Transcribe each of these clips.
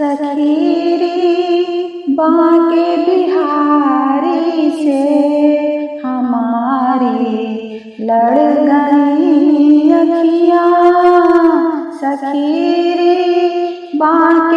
सखीरी बांके बिहारी से हमारी लड़ गई अखियाँ सखीरी बाके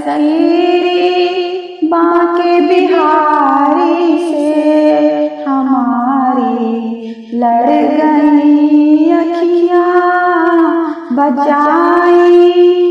सखीरी बाके बिहारी से हमारी लड़ गई अखियाँ बचाई।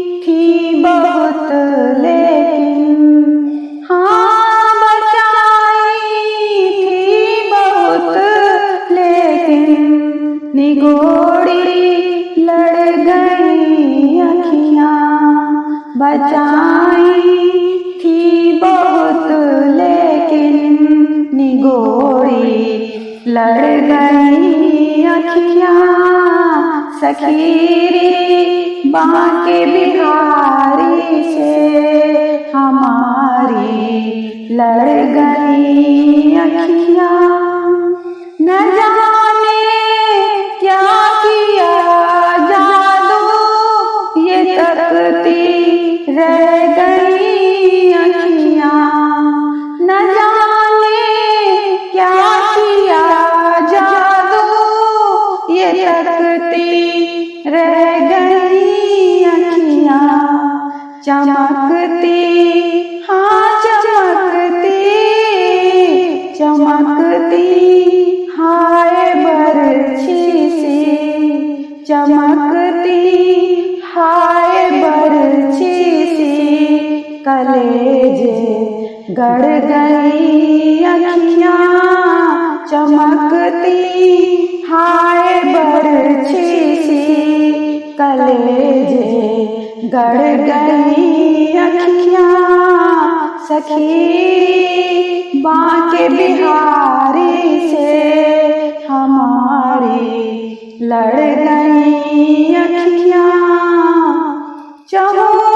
लड़ गई अखियाँ सखीरी बाके बिहारी से हमारी लड़ गई अखियाँ। न जाने क्या किया जादू? ये तकती रह ये तकती रह गई अखियाँ, चमकती हाँ चमकती चमकती, हाय बरछी सी, चमकती, हाय बरछी सी, कलेजे गड़ गई गड़ गई अखियाँ सखी बाके बिहारी से हमारी लड़ गई अखिया। चहुदिशी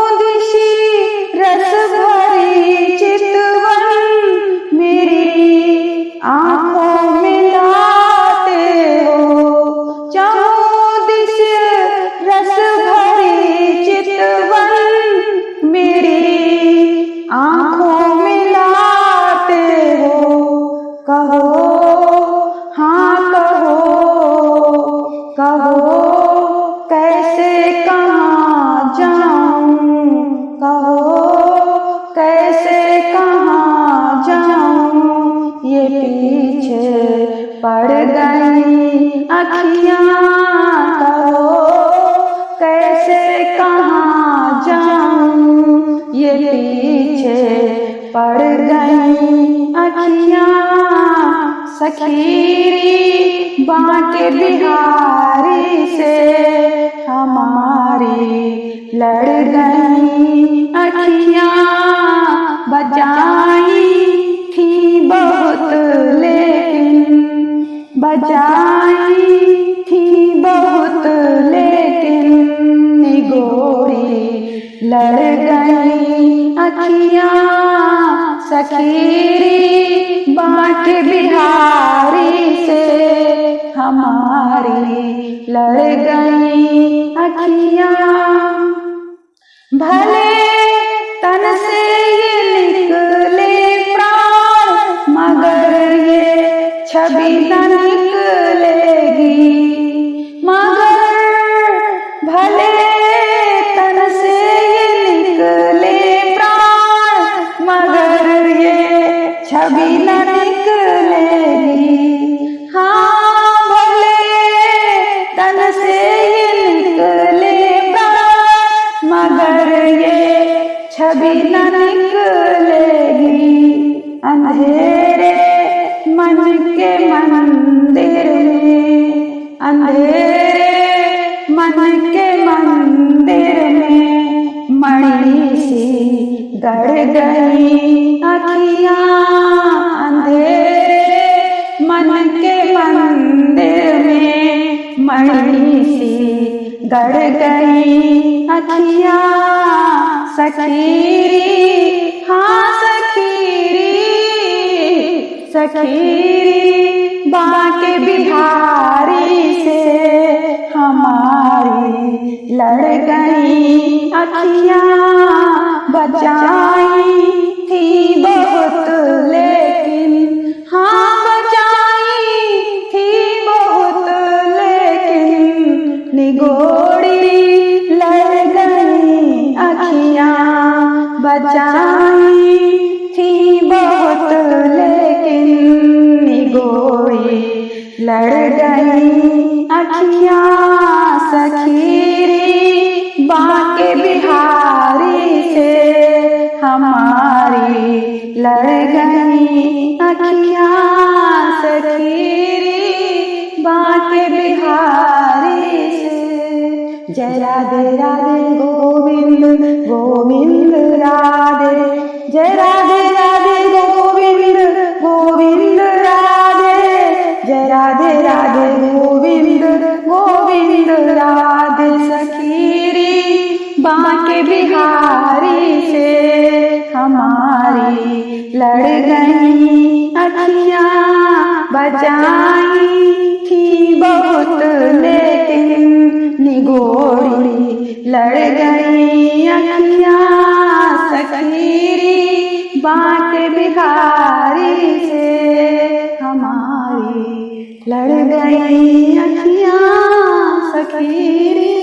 कहो कैसे कहाँ जाऊँ? कहो, कैसे कहाँ जाऊँ? ये पीछे पड़ गई अखियाँ। कहो, कैसे कहाँ जाऊँ? ये पीछे पड़ गई अखियाँ। सखीरी बाके बिहारी से, हमारी लड़ गई अखियाँ बचाई थी बहुत, लेकिन बचाई थी बहुत, लेकिन निगोरी लड़ गई अखियाँ सखीरी बाट बिहारी से हमारी लड़ गई अखिया। भले तन से ये निकले प्राण, मगर ये छवि छवि न निकलेगी हाँ भले तन से निकले मगर ये छवि न निकलेगी अंधेरे मन के मंदिर में। अंधेरे मन के मंदिर में। मणि सी गड़ गई अखियाँ गड़ गई अखिया सखीरी हाँ सखीरी सखीरी बाके बिहारी से हमारी लड़ गई अखिया बचाई। निगोड़ी लड़ गई अखियाँ, बचाई थी बहुत, लेकिन निगोड़ी लड़ गई अखियाँ, सखीरी, बाके बिहारी से, हमारी लड़ राधे राधे गोविंद गोविंद राधे। जय राधे राधे गोविंद गोविंद राधे। जय राधे राधे गोविंद गोविंद राधे। सखीरी, बाके बिहारी से हमारी लड़ गई अखियाँ बचाई थी बहुत लेकिन निगोड़ी लड़ गई अखिया सखीरी बात बिहारी से। हमारी लड़ गई